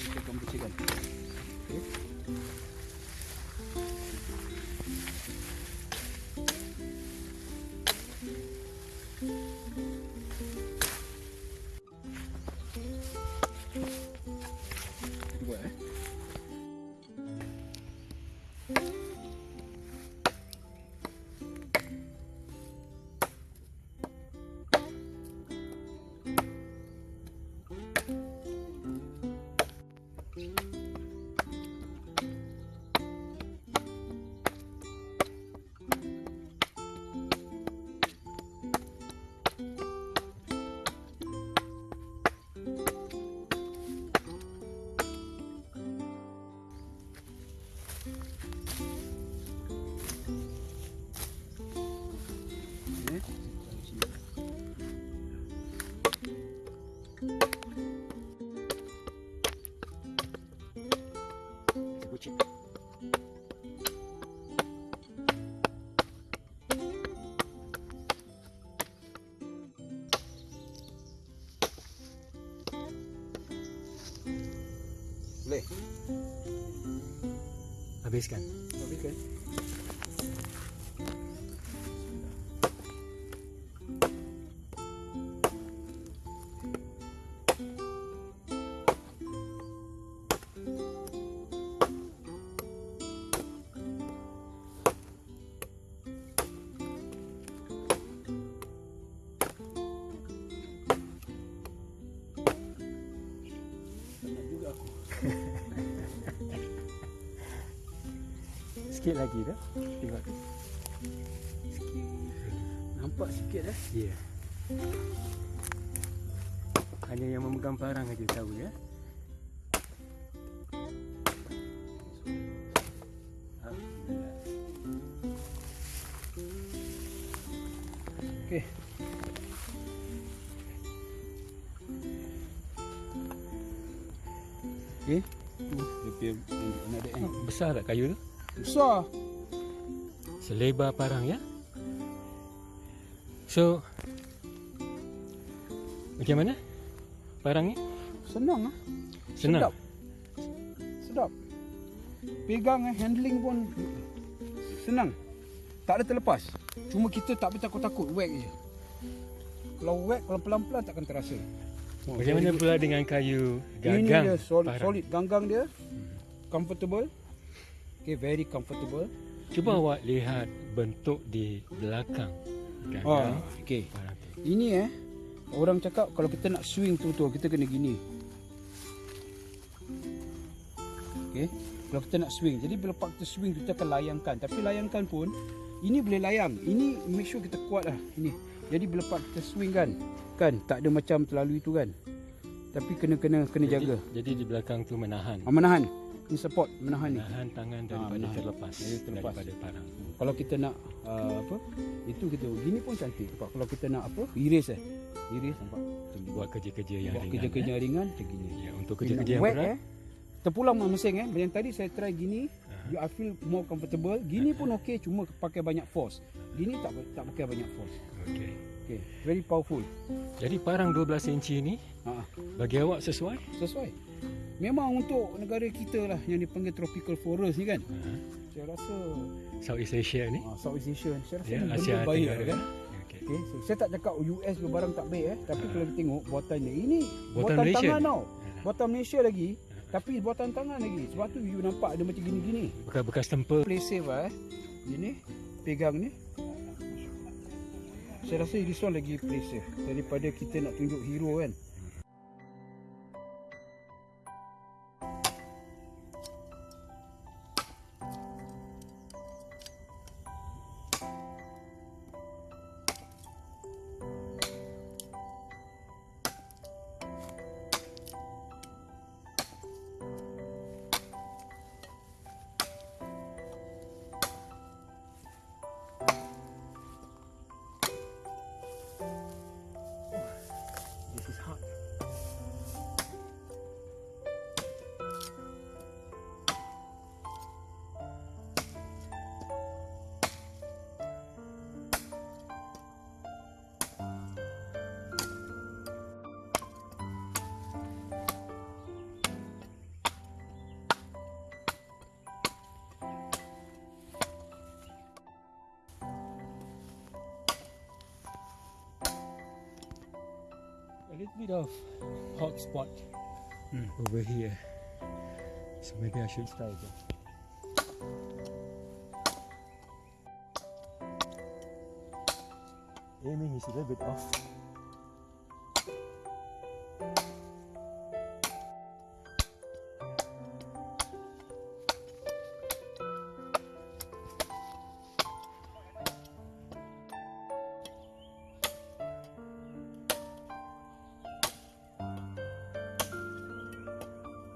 kita akan bersihkan. Okey. Boleh? Habiskan. Habiskan. Sikit lagi dah. Tengok. Nampak sikit eh. Ya. Yeah. Hanya yang memegang parang aja tahu ya. Okey. Okey. Tu dia punya anak dia eh. Besar tak kayu tu? Besar. Selebar parang ya. So Macam mana? Parang ni? Senang ah. Senang. Sedap. Sedap. Pegang eh, handling pun senang. Tak ada terlepas. Cuma kita tak boleh takut-takut whack je. Kalau whack, kalau pelan-pelan takkan terasa. Oh, Macam mana jadi- pula dengan kayu Ini gagang? dia solid, parang? solid ganggang dia. Comfortable. Okay, very comfortable. Cuba awak lihat bentuk di belakang Oh, okay. parang tu. Ini eh, orang cakap kalau kita nak swing betul-betul, kita kena gini. Okay. Kalau kita nak swing. Jadi bila pak kita swing, kita akan layangkan. Tapi layangkan pun, ini boleh layang. Ini make sure kita kuat lah. Ini. Jadi bila pak kita swing kan, kan tak ada macam terlalu itu kan. Tapi kena kena kena jaga. Jadi, jadi di belakang tu menahan. Ah, menahan. Ini support, menahan ni. Menahan tangan daripada menahan. terlepas, terlepas. daripada parang. Kalau kita nak uh, apa? Itu kita gini pun cantik. Nampak? Kalau kita nak apa? Iris eh. Iris nampak. Macam ni. Buat kerja-kerja yang Buat ringan. kerja-kerja eh. ringan macam gini. Ya, untuk kerja-kerja yang berat. eh. Terpulang mesin eh. Yang tadi saya try gini, Aha. you I feel more comfortable. Gini pun okey cuma pakai banyak force. Gini tak tak pakai banyak force. Okey. Okay, very powerful. Jadi parang 12 inci ni Ha, bagi awak sesuai? sesuai. Memang untuk negara kita lah yang dipanggil tropical forest ni kan. Ha. Saya rasa Southeast Asia ni. ha, Southeast Asia saya rasa Ya, ni Asia benda baik lah, kan. Okey. Okay, so saya tak cakap US ke barang tak baik eh, tapi kalau kita tengok buatannya ini Buatan buatan, Malaysia tangan ni? tau. Buatan Malaysia lagi, tapi buatan tangan lagi. Sebab tu you nampak ada macam gini-gini. Bekas-bekas tempel. Play safe lah eh. Ini pegang ni. Saya rasa this one lagi play safe daripada kita nak tunjuk hero kan. Little bit of hot spot Hmm. over here. So maybe I should try it. Aiming is a little bit off.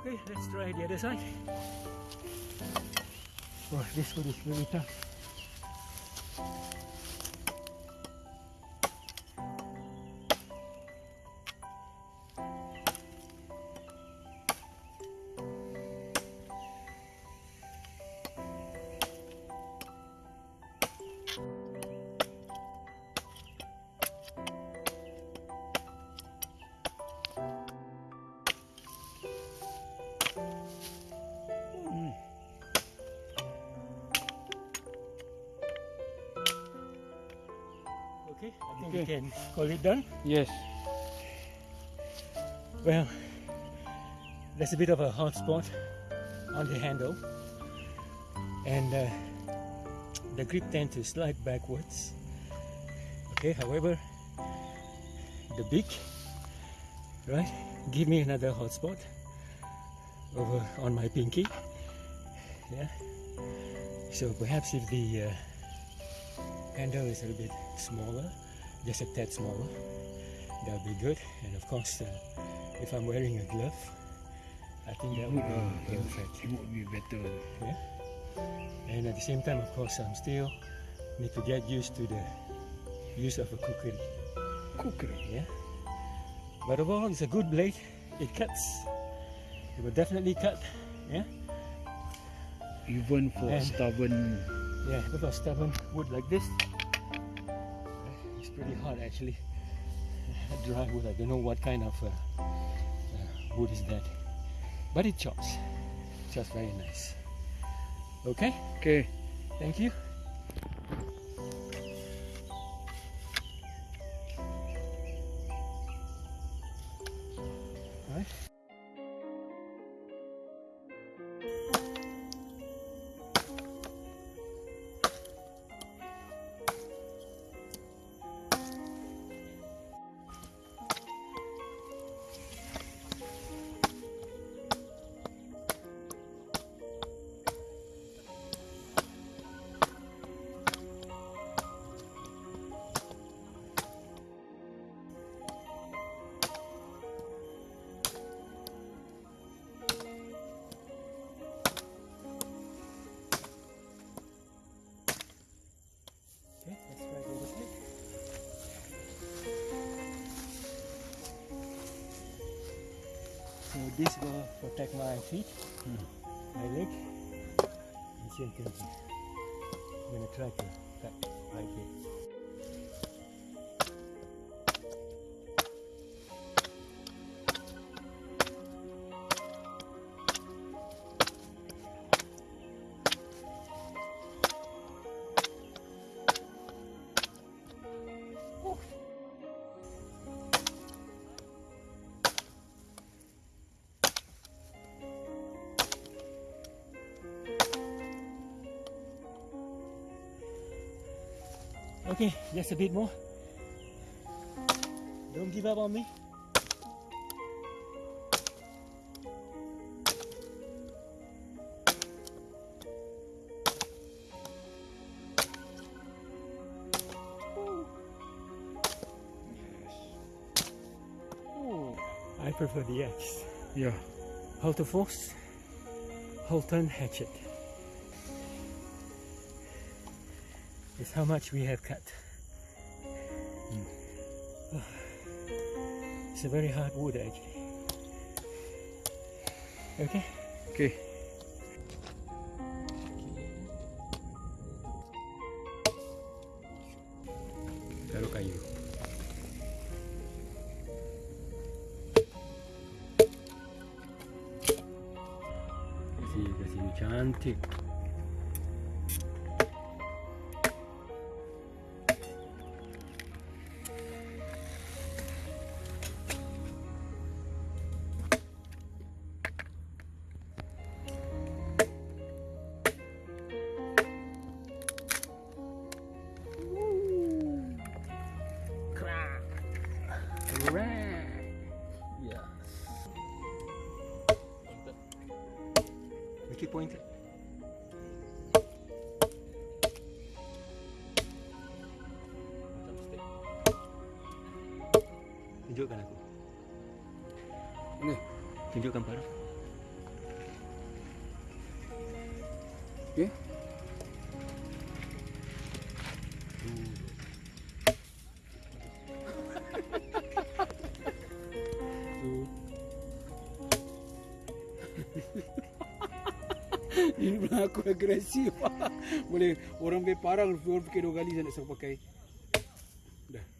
Okay, let's try the other side. Well, this one is really tough. you Okay. we can call it done. Yes. Well, there's a bit of a hot spot on the handle, and uh, the grip tends to slide backwards. Okay, however, the beak, right, give me another hot spot over on my pinky. Yeah. So perhaps if the uh, handle is a little bit smaller, just a tad smaller, that would be good. And of course, uh, if I'm wearing a glove, I think that would be perfect. It would be better. Yeah. And at the same time, of course, I'm still need to get used to the use of a cookery. Cookery. Yeah. But overall, it's a good blade. It cuts. It will definitely cut. Yeah. Even for And- stubborn. Yeah. A stubborn wood like this, pretty hard actually. Dry wood. I don't know what kind of uh, uh, wood is that, but it chops. Chops very nice. Okay. Okay. Thank you. This will protect my feet, my leg, and same thing. I'm gonna try to cut right here. Okay, just a bit more. Don't give up on me. I prefer the axe. Yeah. Halter force, Holton hatchet. Is how much we have cut. Hmm. It's a very hard wood actually. Okay. Okay. Taruh kayu. Kasih kasih ni cantik. It pointed. Tunjukkan aku. Ni. Tunjukkan pada. Okay. Ini pernah aku agresif. Boleh orang be parang orang fikir dua kali saya nak suruh pakai.